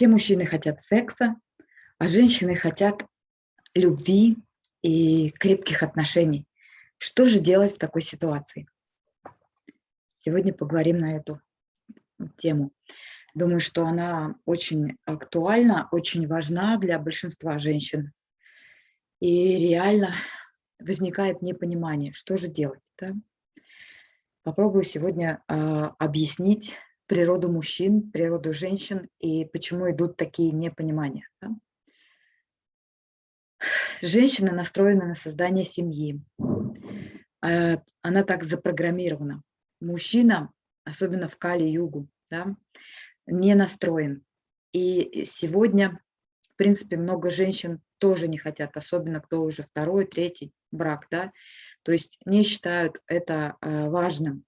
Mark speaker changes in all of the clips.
Speaker 1: Все мужчины хотят секса, а женщины хотят любви и крепких отношений. Что же делать в такой ситуации? Сегодня поговорим на эту тему. Думаю, что она очень актуальна, очень важна для большинства женщин. И реально возникает непонимание, что же делать. Да? Попробую сегодня э, объяснить природу мужчин, природу женщин и почему идут такие непонимания. Да? Женщина настроена на создание семьи. Э, она так запрограммирована. Мужчина, особенно в Кали-Югу, да, не настроен. И сегодня, в принципе, много женщин тоже не хотят, особенно кто уже второй, третий брак, да, то есть не считают это э, важным.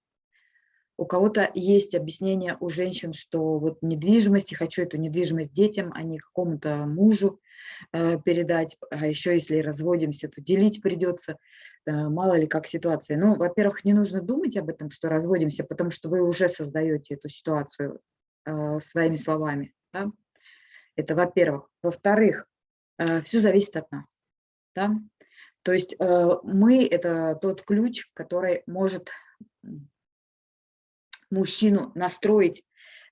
Speaker 1: У кого-то есть объяснение у женщин, что вот недвижимость, хочу эту недвижимость детям, а не какому-то мужу э, передать, а еще если разводимся, то делить придется, мало ли как ситуация. Ну, во-первых, не нужно думать об этом, что разводимся, потому что вы уже создаете эту ситуацию э, своими словами. Да? Это во-первых. Во-вторых, э, все зависит от нас. Да? То есть мы – это тот ключ, который может мужчину настроить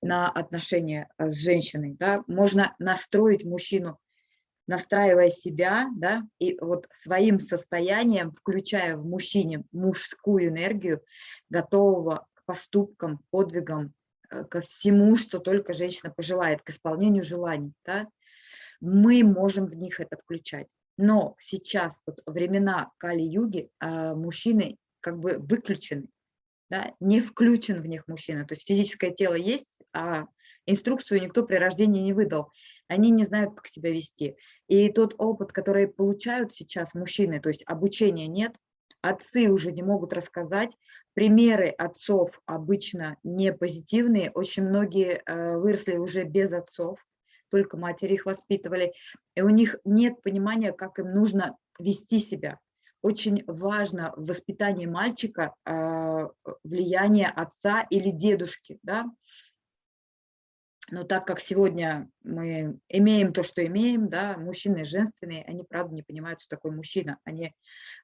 Speaker 1: на отношения э, с женщиной. Да? Можно настроить мужчину, настраивая себя, да, и вот своим состоянием, включая в мужчине мужскую энергию, готового к поступкам, подвигам, э, ко всему, что только женщина пожелает, к исполнению желаний. Да? Мы можем в них это включать. Но сейчас, вот времена Кали-юги, а, мужчины как бы выключены, да, не включен в них мужчина. То есть физическое тело есть, а инструкцию никто при рождении не выдал. Они не знают, как себя вести. И тот опыт, который получают сейчас мужчины, то есть обучения нет, отцы уже не могут рассказать. Примеры отцов обычно не позитивные. Очень многие э, выросли уже без отцов только матери их воспитывали, и у них нет понимания, как им нужно вести себя. Очень важно в воспитании мальчика э, влияние отца или дедушки, да, но так как сегодня мы имеем то, что имеем, да, мужчины женственные, они, правда, не понимают, что такое мужчина. Они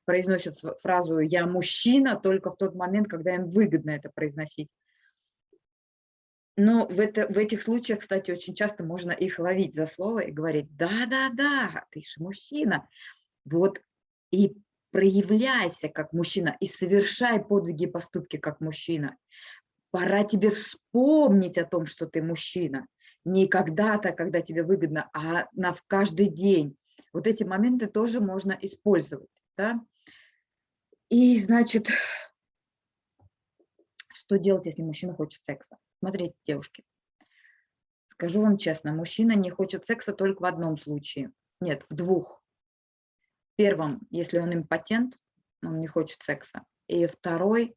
Speaker 1: произносят фразу «я мужчина» только в тот момент, когда им выгодно это произносить. Но в, это, в этих случаях, кстати, очень часто можно их ловить за слово и говорить, да-да-да, ты же мужчина. Вот и проявляйся как мужчина, и совершай подвиги и поступки как мужчина. Пора тебе вспомнить о том, что ты мужчина. Не когда-то, когда тебе выгодно, а на в каждый день. Вот эти моменты тоже можно использовать. Да? И, значит, что делать, если мужчина хочет секса? Смотрите, девушки, скажу вам честно, мужчина не хочет секса только в одном случае. Нет, в двух. Первом, если он импотент, он не хочет секса. И второй,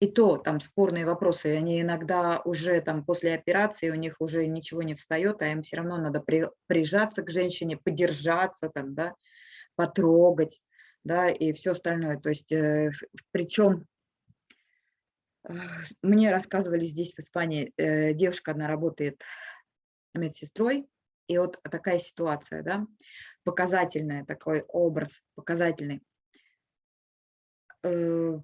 Speaker 1: и то там спорные вопросы, они иногда уже там после операции у них уже ничего не встает, а им все равно надо при, прижаться к женщине, подержаться там, да, потрогать, да, и все остальное. То есть, э, причем мне рассказывали здесь, в Испании, э, девушка одна работает медсестрой, и вот такая ситуация, да, показательная, такой образ, показательный. Э,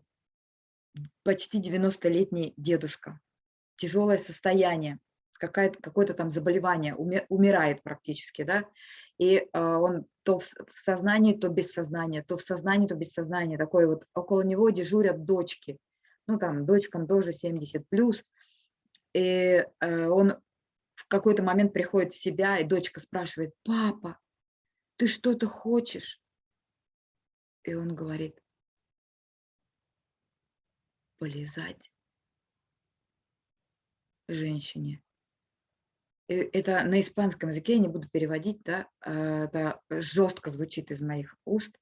Speaker 1: почти 90-летний дедушка, тяжелое состояние, какое-то там заболевание, умирает практически, да, и а, он то в сознании, то без сознания, то в сознании, то без сознания, такой вот, около него дежурят дочки, ну там дочкам тоже 70 плюс, и э, он в какой-то момент приходит в себя, и дочка спрашивает, папа, ты что-то хочешь? И он говорит, полезать женщине. Э, это на испанском языке, я не буду переводить, да, э, это жестко звучит из моих уст,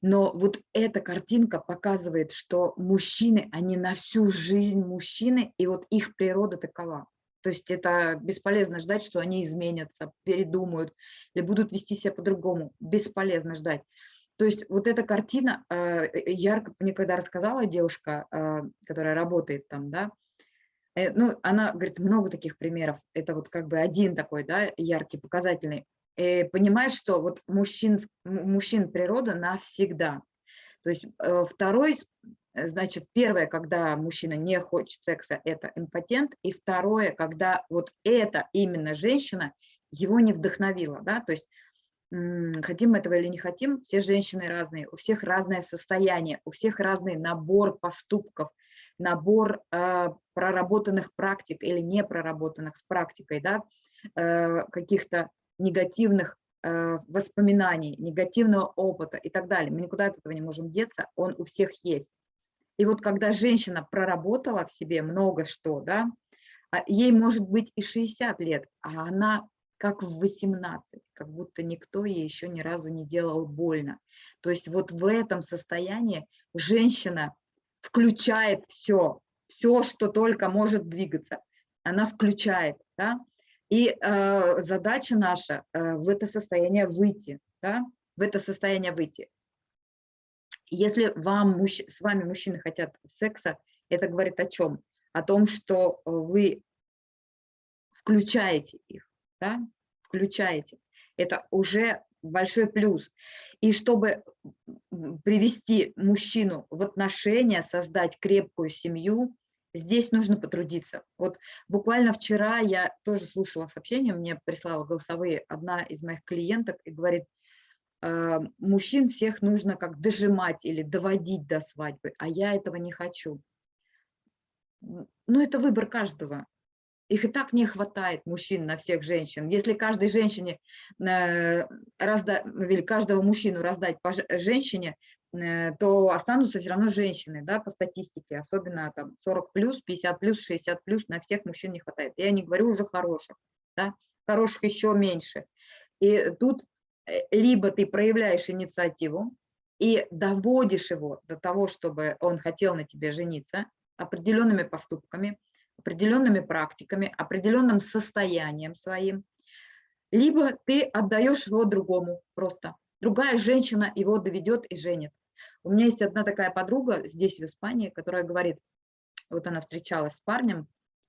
Speaker 1: но вот эта картинка показывает, что мужчины, они на всю жизнь мужчины, и вот их природа такова. То есть это бесполезно ждать, что они изменятся, передумают или будут вести себя по-другому. Бесполезно ждать. То есть вот эта картина, э, ярко мне когда рассказала девушка, которая работает там, да, Э, ну, она говорит, много таких примеров. Это вот как бы один такой, да, яркий, показательный. И понимаешь, что вот мужчин, мужчин природа навсегда. То есть э, второй, значит, первое, когда мужчина не хочет секса, это импотент. И второе, когда вот эта именно женщина его не вдохновила, да, то есть хотим этого или не хотим, все женщины разные, у всех разное состояние, у всех разный набор поступков, набор э, проработанных практик или не проработанных с практикой, да, э, каких-то негативных э, воспоминаний, негативного опыта и так далее. Мы никуда от этого не можем деться, он у всех есть. И вот когда женщина проработала в себе много что, да, а ей может быть и 60 лет, а она как в 18, как будто никто ей еще ни разу не делал больно. То есть вот в этом состоянии женщина включает все, все, что только может двигаться, она включает, да, и э, задача наша э, в это состояние выйти, да, в это состояние выйти. Если вам, с вами мужчины хотят секса, это говорит о чем? О том, что вы включаете их, да, включаете. Это уже большой плюс. И чтобы привести мужчину в отношения, создать крепкую семью, здесь нужно потрудиться. Вот буквально вчера я тоже слушала сообщение, мне прислала голосовые одна из моих клиенток и говорит, «Э, мужчин всех нужно как дожимать или доводить до свадьбы, а я этого не хочу. Ну, это выбор каждого. Их и так не хватает мужчин на всех женщин. Если каждой женщине, э, разда, или каждого мужчину раздать по женщине, э, то останутся все равно женщины, да, по статистике, особенно там 40 плюс, 50 плюс, 60 плюс, на всех мужчин не хватает. Я не говорю уже хороших, да, хороших еще меньше. И тут либо ты проявляешь инициативу и доводишь его до того, чтобы он хотел на тебе жениться определенными поступками, определенными практиками, определенным состоянием своим, либо ты отдаешь его другому просто. Другая женщина его доведет и женит. У меня есть одна такая подруга здесь, в Испании, которая говорит, вот она встречалась с парнем,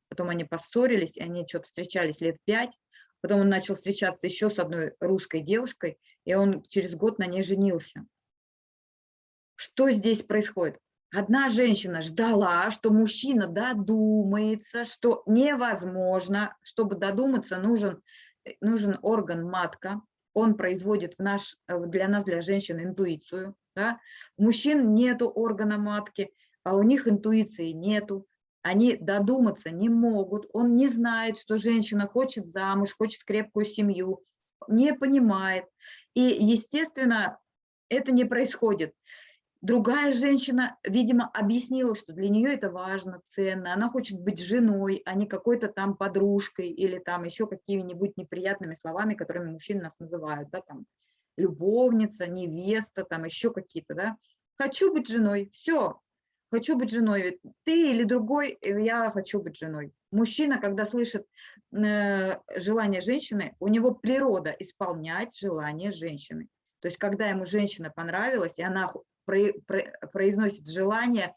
Speaker 1: потом они поссорились, и они что-то встречались лет пять, потом он начал встречаться еще с одной русской девушкой, и он через год на ней женился. Что здесь происходит? Одна женщина ждала, что мужчина додумается, что невозможно, чтобы додуматься, нужен, э, нужен орган матка, он производит в наш, э, для нас, для женщин, интуицию. Да? У мужчин нету органа матки, а у них интуиции нету. Они додуматься не могут, он не знает, что женщина хочет замуж, хочет крепкую семью, не понимает. И, естественно, это не происходит. Другая женщина, видимо, объяснила, что для нее это важно, ценно. Она хочет быть женой, а не какой-то там подружкой или там еще какими-нибудь неприятными словами, которыми мужчины нас называют, да, там любовница, невеста, там еще какие-то, да. Хочу быть женой, все, хочу быть женой. Ты или другой, э, я хочу быть женой. Мужчина, когда слышит э, желание женщины, у него природа исполнять желание женщины. То есть, когда ему женщина понравилась, и она произносит желание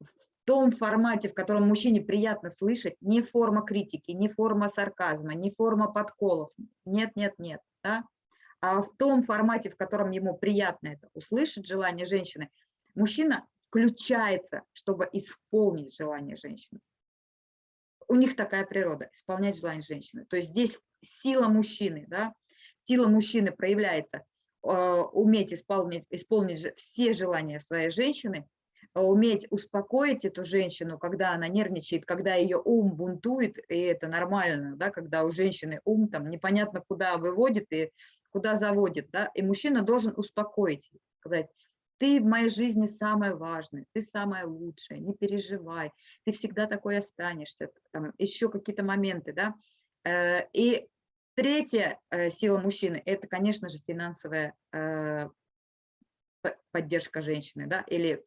Speaker 1: в том формате, в котором мужчине приятно слышать, не форма критики, не форма сарказма, не форма подколов, нет, нет, нет, да? а в том формате, в котором ему приятно это услышать, желание женщины, мужчина включается, чтобы исполнить желание женщины. У них такая природа, исполнять желание женщины. То есть здесь сила мужчины, да, сила мужчины проявляется а, уметь исполнить, исполнить все желания своей женщины, а, уметь успокоить эту женщину, когда она нервничает, когда ее ум бунтует, и это нормально, да, когда у женщины ум там непонятно куда выводит и куда заводит, да, и мужчина должен успокоить, сказать, ты в моей жизни самое важное, ты самая лучшая, не переживай, ты всегда такой останешься, там еще какие-то моменты, да, э, и Третья э, сила мужчины – это, конечно же, финансовая э, поддержка женщины, да, или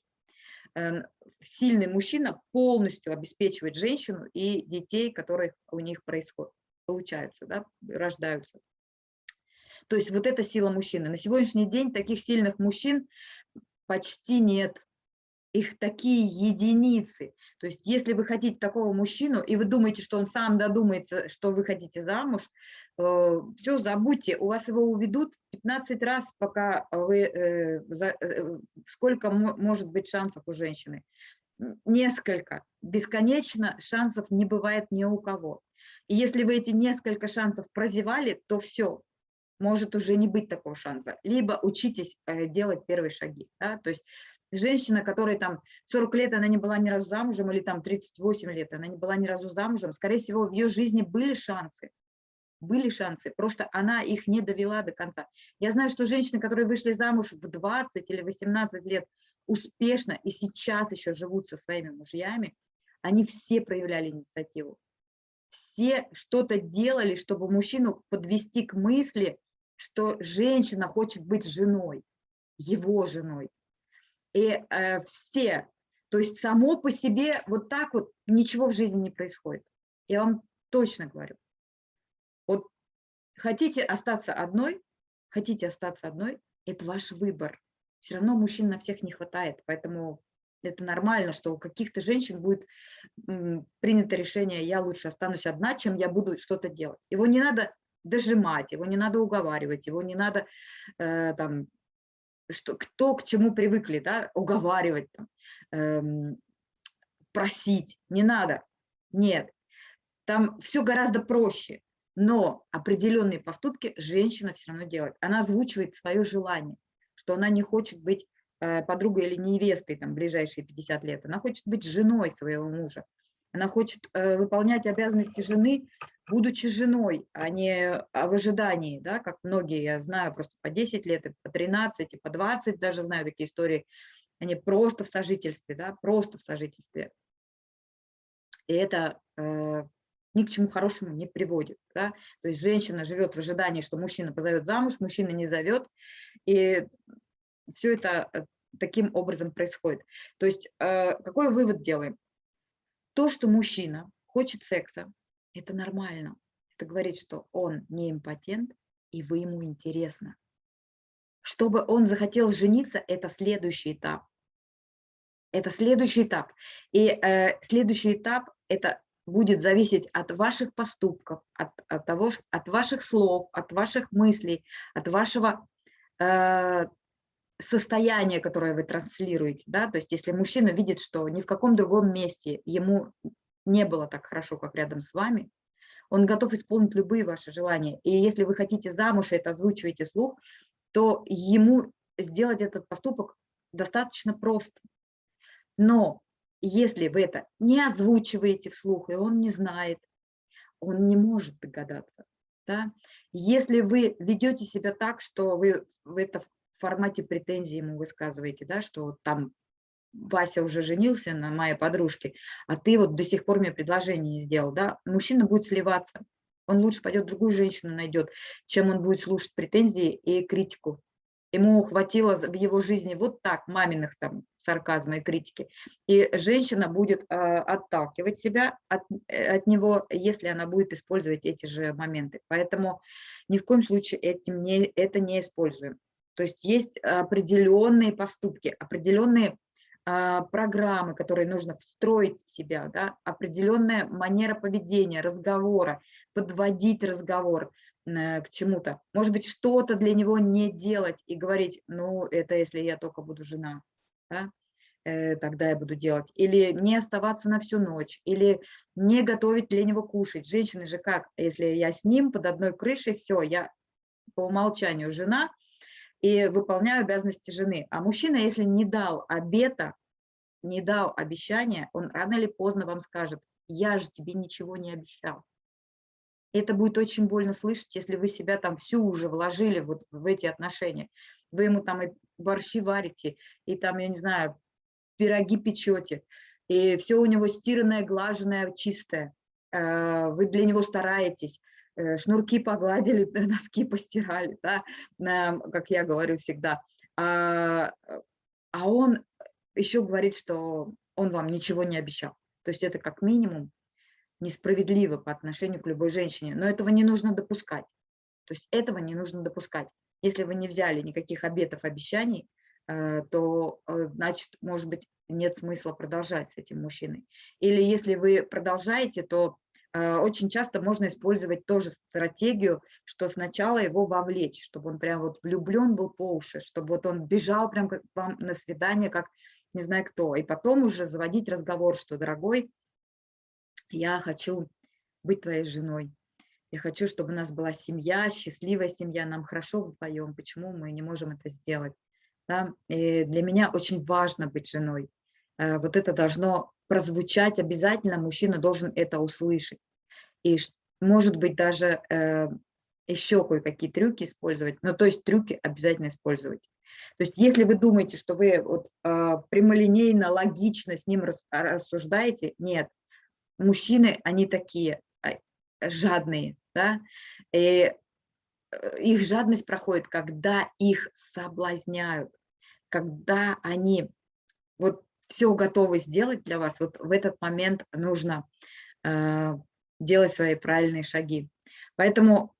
Speaker 1: сильный мужчина полностью обеспечивает женщину и детей, которые у них происходят, получаются, да, рождаются. То есть вот эта сила мужчины. На сегодняшний день таких сильных мужчин почти нет. их такие единицы. То есть если вы хотите такого мужчину, и вы думаете, что он сам додумается, что вы хотите замуж, э, все, забудьте, у вас его уведут 15 раз, пока вы, э, э, сколько может быть шансов у женщины? Несколько. Бесконечно шансов не бывает ни у кого. И если вы эти несколько шансов прозевали, то все, может уже не быть такого шанса. Либо учитесь делать первые шаги. Да? То есть женщина, которой там 40 лет, она не была ни разу замужем, или там 38 лет, она не была ни разу замужем, скорее всего, в ее жизни были шансы, были шансы, просто она их не довела до конца. Я знаю, что женщины, которые вышли замуж в 20 или 18 лет, успешно и сейчас еще живут со своими мужьями, они все проявляли инициативу. Все что-то делали, чтобы мужчину подвести к мысли, что женщина хочет быть женой, его женой. И э, все, то есть само по себе вот так вот ничего в жизни не происходит. Я вам точно говорю. Вот хотите остаться одной, хотите остаться одной, это ваш выбор. Все равно мужчин на всех не хватает, поэтому это нормально, что у каких-то женщин будет принято решение, я лучше останусь одна, чем я буду что-то делать. Его не надо дожимать, его не надо уговаривать, его не надо э, там, что, кто к чему привыкли, да, уговаривать, там, эм, просить, не надо, нет. Там все гораздо проще, но определенные поступки женщина все равно делает. Она озвучивает свое желание, что она не хочет быть э, подругой или невестой там, ближайшие 50 лет, она хочет быть женой своего мужа, она хочет э, выполнять обязанности жены будучи женой, а не а в ожидании, да, как многие, я знаю, просто по 10 лет, и по 13, и по 20 даже знаю такие истории, они просто в сожительстве, да, просто в сожительстве. И это э, ни к чему хорошему не приводит. Да? То есть женщина живет в ожидании, что мужчина позовет замуж, мужчина не зовет, и все это э, таким образом происходит. То есть э, какой вывод делаем? То, что мужчина хочет секса, это нормально. Это говорит, что он не импотент, и вы ему интересно. Чтобы он захотел жениться, это следующий этап. Это следующий этап. И э, следующий этап – это будет зависеть от ваших поступков, от, от, того, от ваших слов, от ваших мыслей, от вашего э, состояния, которое вы транслируете. Да? То есть если мужчина видит, что ни в каком другом месте ему не было так хорошо, как рядом с вами, он готов исполнить любые ваши желания. И если вы хотите замуж и это озвучиваете слух, то ему сделать этот поступок достаточно просто. Но если вы это не озвучиваете вслух, и он не знает, он не может догадаться. Да? Если вы ведете себя так, что вы в это в формате претензии ему высказываете, да, что там Вася уже женился на моей подружке, а ты вот до сих пор мне предложение не сделал, да, мужчина будет сливаться. Он лучше пойдет другую женщину найдет, чем он будет слушать претензии и критику. Ему хватило в его жизни вот так маминых там сарказма и критики. И женщина будет э, отталкивать себя от, э, от него, если она будет использовать эти же моменты. Поэтому ни в коем случае этим не, это не используем. То есть есть определенные поступки, определенные программы, которые нужно встроить в себя, да, определенная манера поведения, разговора, подводить разговор э, к чему-то. Может быть, что-то для него не делать и говорить, ну, это если я только буду жена, да, э, тогда я буду делать. Или не оставаться на всю ночь, или не готовить для него кушать. Женщины же как, если я с ним под одной крышей, все, я по умолчанию жена – и выполняю обязанности жены. А мужчина, если не дал обета, не дал обещания, он рано или поздно вам скажет, я же тебе ничего не обещал. Это будет очень больно слышать, если вы себя там всю уже вложили вот в эти отношения. Вы ему там и борщи варите, и там, я не знаю, пироги печете, и все у него стиранное, глаженное, чистое. Э, вы для него стараетесь, шнурки погладили, носки постирали, да, как я говорю всегда. А, а он еще говорит, что он вам ничего не обещал. То есть это как минимум несправедливо по отношению к любой женщине. Но этого не нужно допускать. То есть этого не нужно допускать. Если вы не взяли никаких обетов, обещаний, э, то, э, значит, может быть, нет смысла продолжать с этим мужчиной. Или если вы продолжаете, то э, очень часто можно использовать тоже стратегию, что сначала его вовлечь, чтобы он прям вот влюблен был по уши, чтобы вот он бежал прям как вам на свидание, как не знаю кто, и потом уже заводить разговор, что, дорогой, я хочу быть твоей женой, я хочу, чтобы у нас была семья, счастливая семья, нам хорошо вдвоем, почему мы не можем это сделать? Да? И для меня очень важно быть женой. Э, вот это должно прозвучать обязательно, мужчина должен это услышать. И может быть даже э, еще кое-какие трюки использовать, но то есть трюки обязательно использовать. То есть если вы думаете, что вы вот, э, прямолинейно, логично с ним рассуждаете, нет. Мужчины, они такие а, жадные, да, и их жадность проходит, когда их соблазняют, когда они вот все готовы сделать для вас, вот в этот момент нужно э, делать свои правильные шаги. Поэтому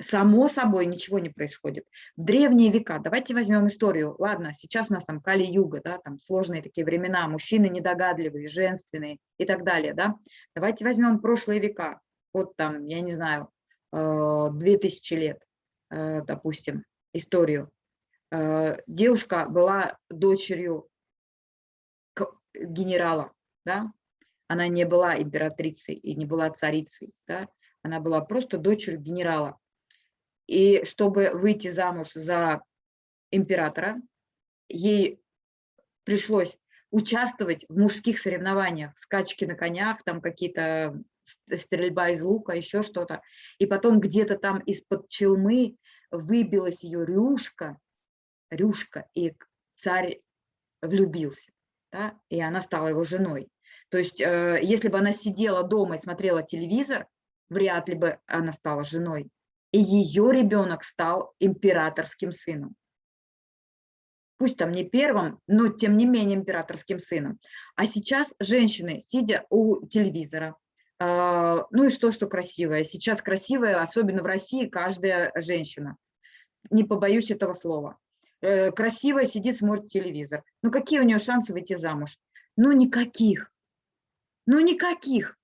Speaker 1: само собой ничего не происходит. В древние века, давайте возьмем историю, ладно, сейчас у нас там Кали-Юга, да, там сложные такие времена, мужчины недогадливые, женственные и так далее, да. Давайте возьмем прошлые века, вот там, я не знаю, 2000 э, лет, э, допустим, историю. Э, девушка была дочерью генерала, да? она не была императрицей и не была царицей, да? она была просто дочерью генерала. И чтобы выйти замуж за императора, ей пришлось участвовать в мужских соревнованиях, скачки на конях, там какие-то стрельба из лука, еще что-то. И потом где-то там из-под челмы выбилась ее рюшка, рюшка, и царь влюбился, да, и она стала его женой. То есть, э, если бы она сидела дома и смотрела телевизор, вряд ли бы она стала женой. И ее ребенок стал императорским сыном. Пусть там не первым, но тем не менее императорским сыном. А сейчас женщины, сидя у телевизора, а, ну и что, что красивая. Сейчас красивая, особенно в России, каждая женщина. Не побоюсь этого слова. Э, красивая сидит, смотрит телевизор. Ну какие у нее шансы выйти замуж? Ну никаких. Ну никаких.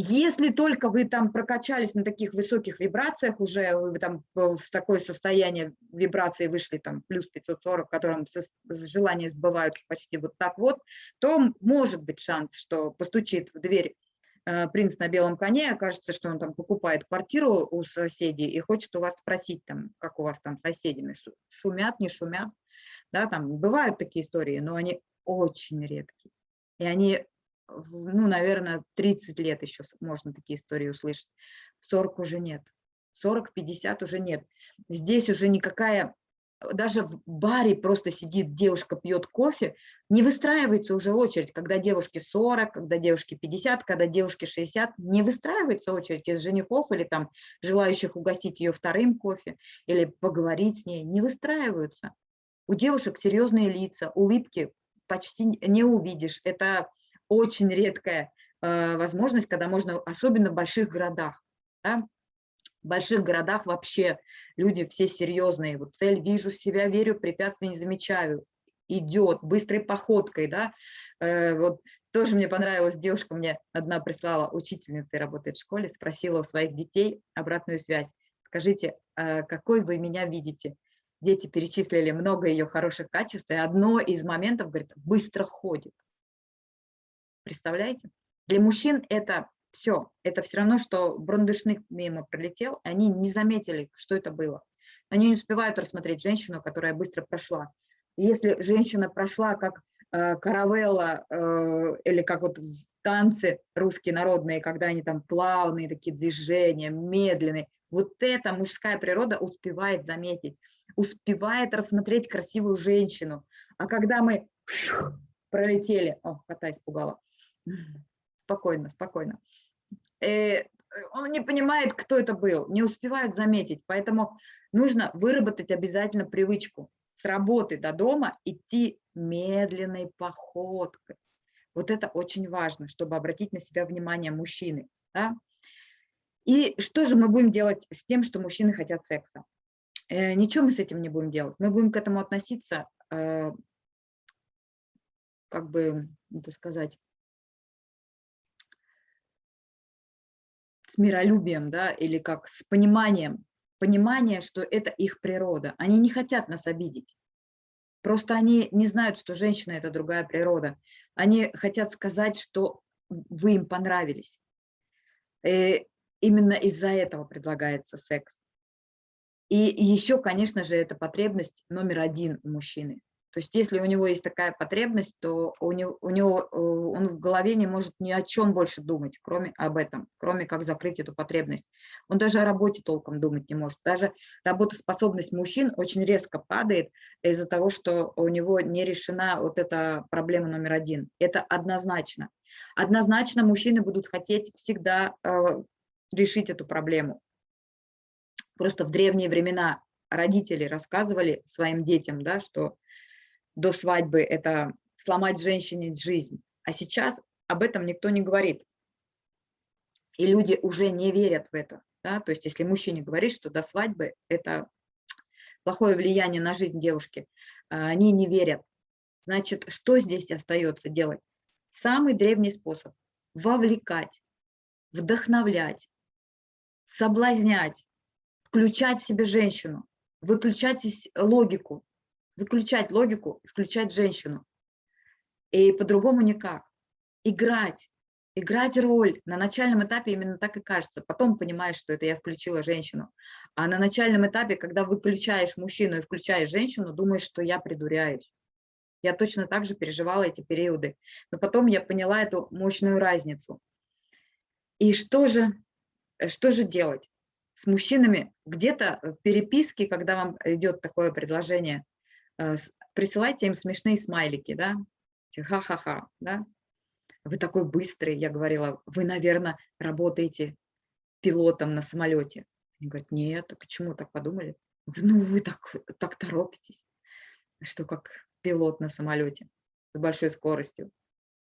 Speaker 1: Если только вы там прокачались на таких высоких вибрациях, уже вы там в такое состояние вибрации вышли там плюс 540, в котором желания сбывают почти вот так вот, то может быть шанс, что постучит в дверь Э, принц на белом коне, окажется, что он там покупает квартиру у соседей и хочет у вас спросить, там, как у вас там соседями, шумят, не шумят. Да, там бывают такие истории, но они очень редкие. И они, ну, наверное, 30 лет еще можно такие истории услышать. 40 уже нет. 40-50 уже нет. Здесь уже никакая даже в баре просто сидит девушка, пьет кофе, не выстраивается уже очередь, когда девушке 40, когда девушке 50, когда девушке 60, не выстраивается очередь из женихов или там желающих угостить ее вторым кофе или поговорить с ней, не выстраиваются. У девушек серьезные лица, улыбки почти не увидишь. Это очень редкая э, возможность, когда можно, особенно в больших городах. Да? В больших городах вообще люди все серьезные. Вот цель вижу себя, верю, препятствий не замечаю. Идет быстрой походкой, да. Э, вот тоже мне понравилась девушка, мне одна прислала, учительница работает в школе, спросила у своих детей обратную связь. Скажите, э, какой вы меня видите? Дети перечислили много ее хороших качеств, и одно из моментов, говорит, быстро ходит. Представляете? Для мужчин это все, это все равно, что брондышник мимо пролетел, они не заметили, что это было. Они не успевают рассмотреть женщину, которая быстро прошла. Если женщина прошла как э, каравелла э, или как вот танцы русские народные, когда они там плавные такие движения, медленные, вот эта мужская природа успевает заметить, успевает рассмотреть красивую женщину. А когда мы пролетели, о, кота испугала, спокойно, спокойно. Э, он не понимает, кто это был, не успевают заметить. Поэтому нужно выработать обязательно привычку с работы до дома идти медленной походкой. Вот это очень важно, чтобы обратить на себя внимание мужчины. Да? И что же мы будем делать с тем, что мужчины хотят секса? Э, ничего мы с этим не будем делать. Мы будем к этому относиться э, как бы, это сказать, с миролюбием, да, или как с пониманием, понимание, что это их природа. Они не хотят нас обидеть. Просто они не знают, что женщина – это другая природа. Они хотят сказать, что вы им понравились. И э, именно из-за этого предлагается секс. И еще, конечно же, это потребность номер один у мужчины. То есть если у него есть такая потребность, то у него, у него э, он в голове не может ни о чем больше думать, кроме об этом, кроме как закрыть эту потребность. Он даже о работе толком думать не может. Даже работоспособность мужчин очень резко падает из-за того, что у него не решена вот эта проблема номер один. Это однозначно. Однозначно мужчины будут хотеть всегда э, решить эту проблему. Просто в древние времена родители рассказывали своим детям, да, что до свадьбы это сломать женщине жизнь, а сейчас об этом никто не говорит. И люди уже не верят в это. Да? То есть если мужчине говорит, что до свадьбы это плохое влияние на жизнь девушки, а, они не верят. Значит, что здесь остается делать? Самый древний способ – вовлекать, вдохновлять, соблазнять, включать в себе женщину, выключать логику, выключать логику, включать женщину. И по-другому никак. Играть, играть роль. На начальном этапе именно так и кажется. Потом понимаешь, что это я включила женщину. А на начальном этапе, когда выключаешь мужчину и включаешь женщину, думаешь, что я придуряюсь. Я точно так же переживала эти периоды. Но потом я поняла эту мощную разницу. И что же, что же делать? С мужчинами где-то в переписке, когда вам идет такое предложение, присылайте им смешные смайлики, да, ха-ха-ха, да. Вы такой быстрый, я говорила, вы, наверное, работаете пилотом на самолете. Они говорят, нет, а почему так подумали? Ну, вы так, так торопитесь, что как пилот на самолете с большой скоростью.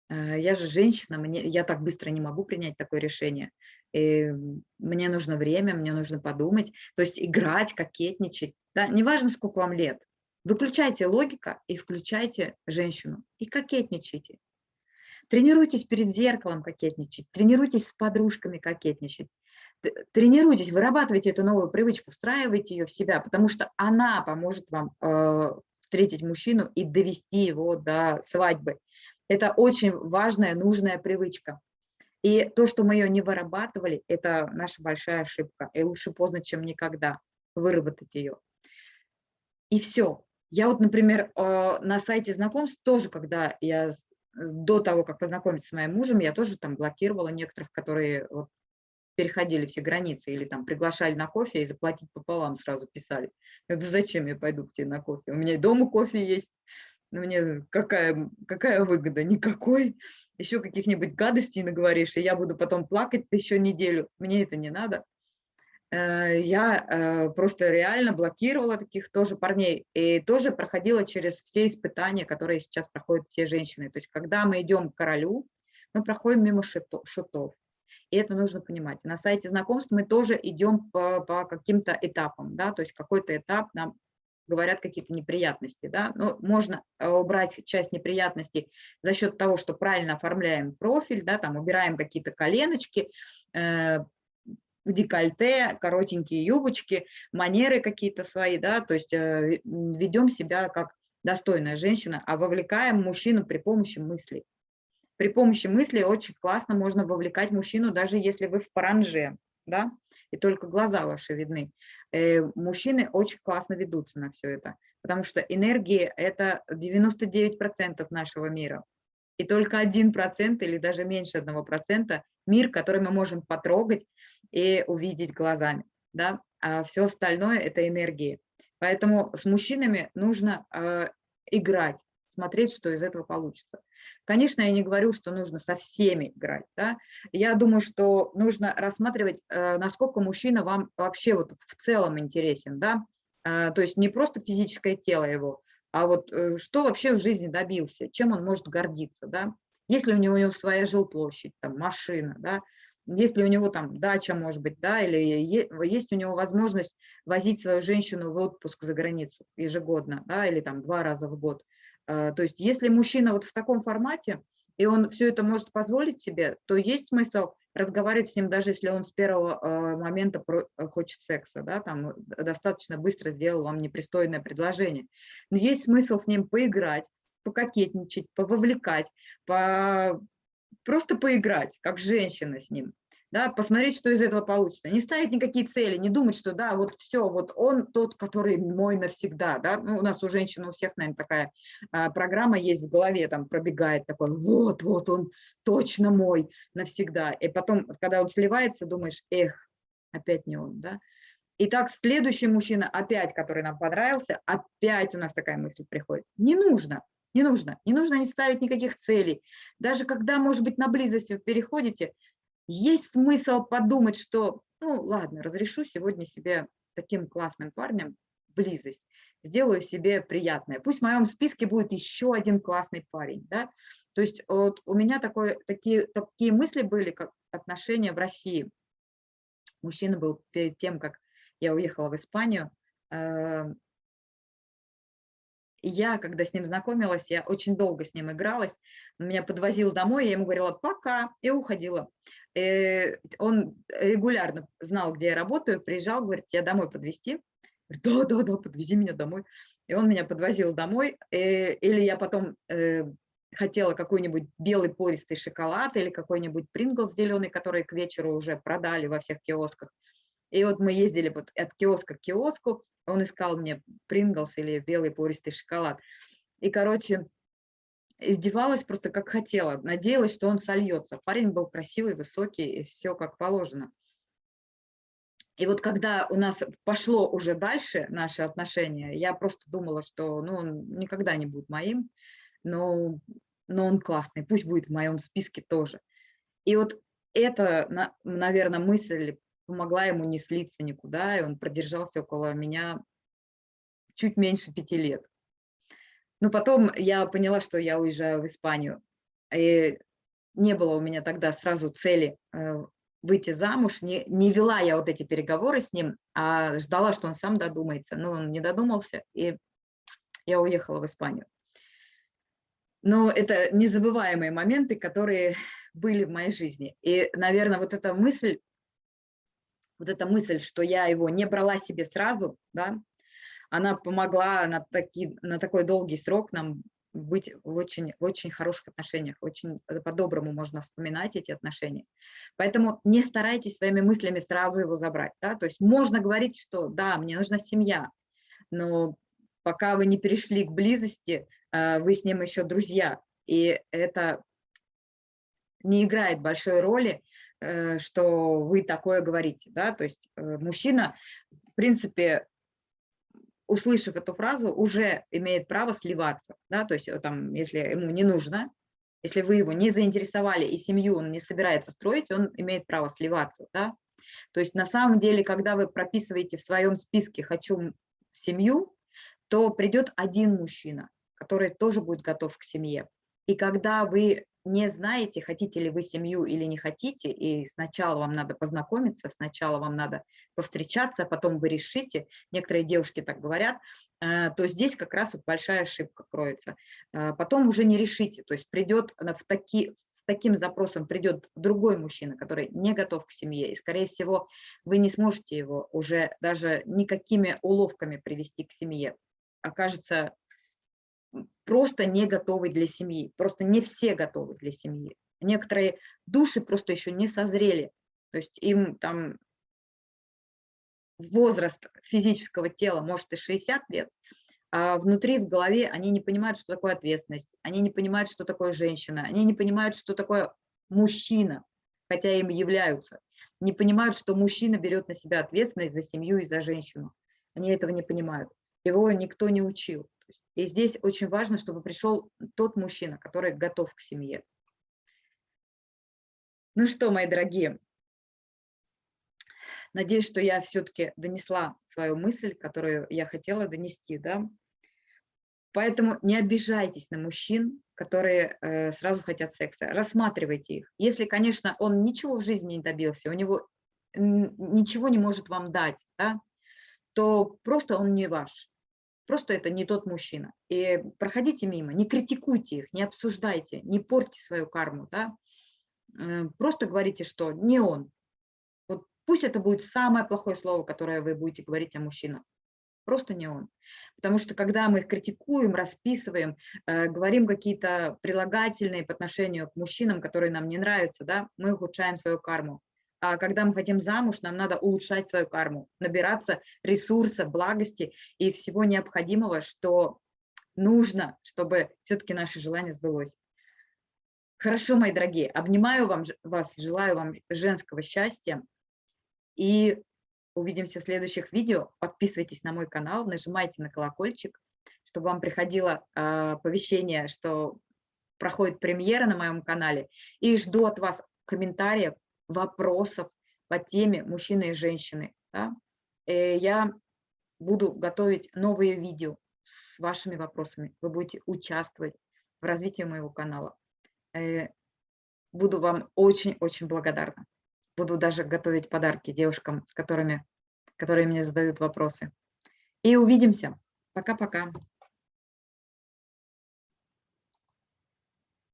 Speaker 1: Э, я же женщина, мне, я так быстро не могу принять такое решение. И мне нужно время, мне нужно подумать. То есть играть, кокетничать. Да? Неважно, сколько вам лет. Выключайте логика и включайте женщину. И кокетничайте. Тренируйтесь перед зеркалом кокетничать, тренируйтесь с подружками кокетничать. Тренируйтесь, вырабатывайте эту новую привычку, встраивайте ее в себя, потому что она поможет вам э, встретить мужчину и довести его до свадьбы. Это очень важная, нужная привычка. И то, что мы ее не вырабатывали, это наша большая ошибка. И лучше поздно, чем никогда выработать ее. И все. Я вот, например, э, на сайте знакомств тоже, когда я до того, как познакомиться с моим мужем, я тоже там блокировала некоторых, которые вот переходили все границы или там приглашали на кофе и заплатить пополам сразу писали. Я говорю, зачем я пойду к тебе на кофе? У меня и дома кофе есть. Но мне какая, какая выгода? Никакой. Еще каких-нибудь гадостей наговоришь, и я буду потом плакать еще неделю. Мне это не надо. Э, я э, просто реально блокировала таких тоже парней и тоже проходила через все испытания, которые сейчас проходят все женщины. То есть когда мы идем к королю, мы проходим мимо шутов. И это нужно понимать. На сайте знакомств мы тоже идем по, по каким-то этапам, да, то есть какой-то этап нам говорят какие-то неприятности, да, ну, можно э, убрать часть неприятностей за счет того, что правильно оформляем профиль, да, там убираем какие-то коленочки, декольте, коротенькие юбочки, манеры какие-то свои, да, то есть э, ведем себя как достойная женщина, а вовлекаем мужчину при помощи мыслей. При помощи мыслей очень классно можно вовлекать мужчину, даже если вы в паранже, да, и только глаза ваши видны. Э, мужчины очень классно ведутся на все это, потому что энергия – это 99% нашего мира. И только 1% или даже меньше 1% мир, который мы можем потрогать, и увидеть глазами, да, а все остальное – это энергии. Поэтому с мужчинами нужно э, играть, смотреть, что из этого получится. Конечно, я не говорю, что нужно со всеми играть. Да? Я думаю, что нужно рассматривать, э, насколько мужчина вам вообще вот в целом интересен. Да? Э, то есть не просто физическое тело его, а вот э, что вообще в жизни добился, чем он может гордиться. Да? Если у него, у него своя жилплощадь, там, машина, да? Если у него там дача, может быть, да, или есть у него возможность возить свою женщину в отпуск за границу ежегодно, да, или там два раза в год. То есть если мужчина вот в таком формате, и он все это может позволить себе, то есть смысл разговаривать с ним, даже если он с первого э, момента э, хочет секса, да, там достаточно быстро сделал вам непристойное предложение. Но есть смысл с ним поиграть, пококетничать, пововлекать, по... просто поиграть, как женщина с ним да, посмотреть, что из этого получится. Не ставить никакие цели, не думать, что да, вот все, вот он тот, который мой навсегда, да, ну, у нас у женщин у всех, наверное, такая а, программа есть в голове, там пробегает такой, вот, вот он точно мой навсегда, и потом, когда он сливается, думаешь, эх, опять не он, да. И так следующий мужчина, опять, который нам понравился, опять у нас такая мысль приходит. Не нужно, не нужно, не нужно не ставить никаких целей. Даже когда, может быть, на близость вы переходите, есть смысл подумать, что, ну ладно, разрешу сегодня себе таким классным парнем близость, сделаю себе приятное. Пусть в моем списке будет еще один классный парень. Да? То есть вот у меня такое, такие, такие мысли были, как отношения в России. Мужчина был перед тем, как я уехала в Испанию, э, я, когда с ним знакомилась, я очень долго с ним игралась, он меня подвозил домой, я ему говорила «пока» и уходила. И э, он регулярно знал, где я работаю, приезжал, говорит, тебя домой подвезти. Да, да, да, подвези меня домой. И он меня подвозил домой. Э, или я потом э, хотела какой-нибудь белый пористый шоколад или какой-нибудь принглс зеленый, который к вечеру уже продали во всех киосках. И вот мы ездили вот от киоска к киоску, он искал мне принглс или белый пористый шоколад. И, короче, издевалась просто как хотела, надеялась, что он сольется. Парень был красивый, высокий, и все как положено. И вот когда у нас пошло уже дальше наши отношения, я просто думала, что ну, он никогда не будет моим, но, но он классный, пусть будет в моем списке тоже. И вот эта, наверное, мысль помогла ему не слиться никуда, и он продержался около меня чуть меньше пяти лет. Но потом я поняла, что я уезжаю в Испанию. И не было у меня тогда сразу цели э, выйти замуж. Не, не вела я вот эти переговоры с ним, а ждала, что он сам додумается. Но он не додумался, и я уехала в Испанию. Но это незабываемые моменты, которые были в моей жизни. И, наверное, вот эта мысль вот эта мысль, что я его не брала себе сразу, да, она помогла на, таки, на такой долгий срок нам быть в очень, в очень хороших отношениях, очень по-доброму можно вспоминать эти отношения. Поэтому не старайтесь своими мыслями сразу его забрать. Да? То есть можно говорить, что да, мне нужна семья, но пока вы не перешли к близости, э, вы с ним еще друзья, и это не играет большой роли, что вы такое говорите, да, то есть э, мужчина, в принципе, услышав эту фразу, уже имеет право сливаться, да, то есть э, там, если ему не нужно, если вы его не заинтересовали и семью он не собирается строить, он имеет право сливаться, да. То есть на самом деле, когда вы прописываете в своем списке «хочу семью», то придет один мужчина, который тоже будет готов к семье. И когда вы не знаете, хотите ли вы семью или не хотите, и сначала вам надо познакомиться, сначала вам надо повстречаться, а потом вы решите, некоторые девушки так говорят, э, то здесь как раз вот большая ошибка кроется. Э, потом уже не решите, то есть придет в таки, с таким запросом придет другой мужчина, который не готов к семье, и, скорее всего, вы не сможете его уже даже никакими уловками привести к семье. Окажется просто не готовы для семьи. Просто не все готовы для семьи. Некоторые души просто еще не созрели. То есть им там возраст физического тела может и 60 лет, а внутри, в голове они не понимают, что такое ответственность, они не понимают, что такое женщина, они не понимают, что такое мужчина, хотя им являются, не понимают, что мужчина берет на себя ответственность за семью и за женщину. Они этого не понимают. Его никто не учил. И здесь очень важно, чтобы пришел тот мужчина, который готов к семье. Ну что, мои дорогие, надеюсь, что я все-таки донесла свою мысль, которую я хотела донести. Да? Поэтому не обижайтесь на мужчин, которые э, сразу хотят секса. Рассматривайте их. Если, конечно, он ничего в жизни не добился, у него ничего не может вам дать, да, то просто он не ваш. Просто это не тот мужчина. И проходите мимо, не критикуйте их, не обсуждайте, не портите свою карму. Да? Э, просто говорите, что не он. Вот пусть это будет самое плохое слово, которое вы будете говорить о мужчинах. Просто не он. Потому что когда мы их критикуем, расписываем, э, говорим какие-то прилагательные по отношению к мужчинам, которые нам не нравятся, да, мы ухудшаем свою карму когда мы хотим замуж, нам надо улучшать свою карму, набираться ресурса, благости и всего необходимого, что нужно, чтобы все-таки наше желание сбылось. Хорошо, мои дорогие, обнимаю вам, вас, желаю вам женского счастья и увидимся в следующих видео. Подписывайтесь на мой канал, нажимайте на колокольчик, чтобы вам приходило э, оповещение, что проходит премьера на моем канале. И жду от вас комментариев, вопросов по теме мужчины и женщины. Да? Э, я буду готовить новые видео с вашими вопросами. Вы будете участвовать в развитии моего канала. Э, буду вам очень-очень благодарна. Буду даже готовить подарки девушкам, с которыми, которые мне задают вопросы. И увидимся. Пока-пока.